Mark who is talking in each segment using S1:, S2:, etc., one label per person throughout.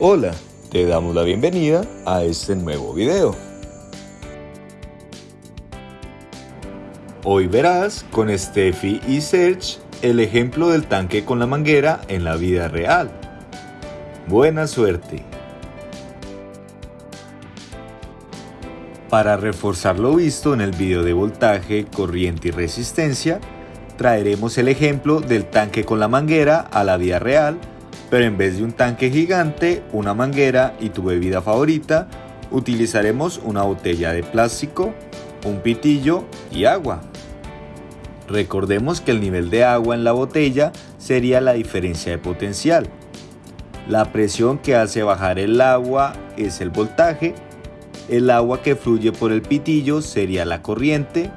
S1: Hola, te damos la bienvenida a este nuevo video. Hoy verás con Steffi y Serge el ejemplo del tanque con la manguera en la vida real. Buena suerte. Para reforzar lo visto en el video de voltaje, corriente y resistencia, traeremos el ejemplo del tanque con la manguera a la vida real pero en vez de un tanque gigante, una manguera y tu bebida favorita, utilizaremos una botella de plástico, un pitillo y agua. Recordemos que el nivel de agua en la botella sería la diferencia de potencial. La presión que hace bajar el agua es el voltaje, el agua que fluye por el pitillo sería la corriente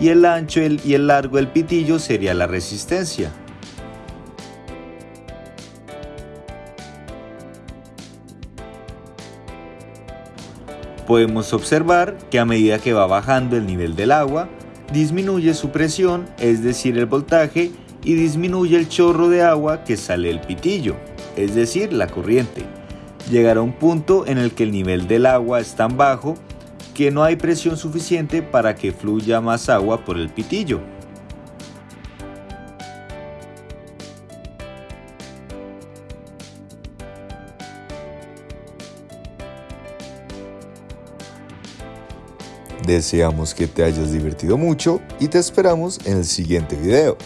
S1: y el ancho y el largo del pitillo sería la resistencia. Podemos observar que a medida que va bajando el nivel del agua, disminuye su presión, es decir, el voltaje, y disminuye el chorro de agua que sale del pitillo, es decir, la corriente. Llegará un punto en el que el nivel del agua es tan bajo que no hay presión suficiente para que fluya más agua por el pitillo. Deseamos que te hayas divertido mucho y te esperamos en el siguiente video.